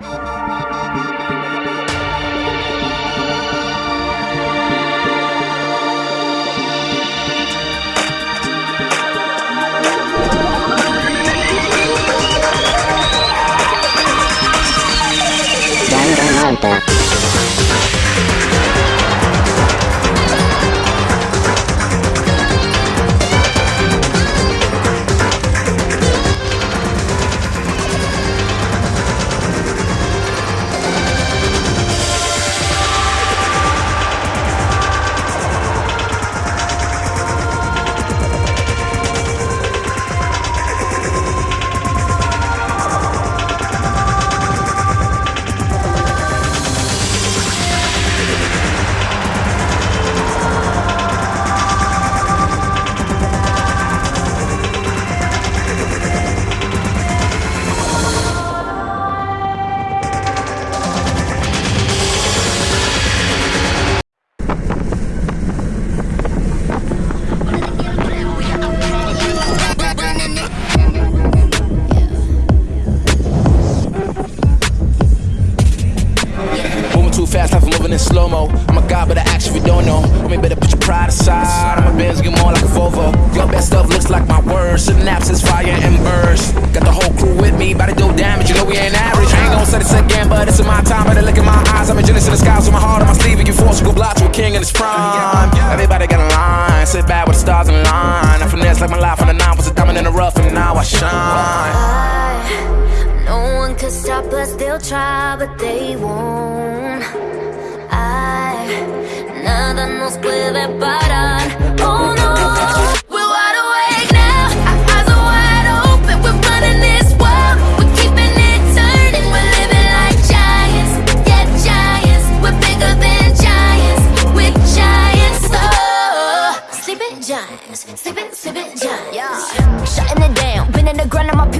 Moving in slow mo. I'm a god, but I act if you don't know. Homie, better put your pride aside. I'm a Benz, get more like a Volvo. Your best stuff looks like my words. Synapses, fire and burst. Got the whole crew with me, about to do damage. You know we ain't average. I ain't gonna say this again, but it's in my time. Better look in my eyes. I'm a genius in the skies with my heart on my sleeve. You can force you go block to a king in his prime. Everybody got a line. Sit back with the stars in line. I finesse like my life on the nine was a diamond in the rough, and now I shine. No one could stop us, they'll try, but they won't. Nada nos puede parar. Oh no, giants, yeah, giants. We're bigger than giants. We're giants. Oh. Sleeping giants, sleeping, sleeping giants. Yeah, shutting it down. Been in the grind on my people.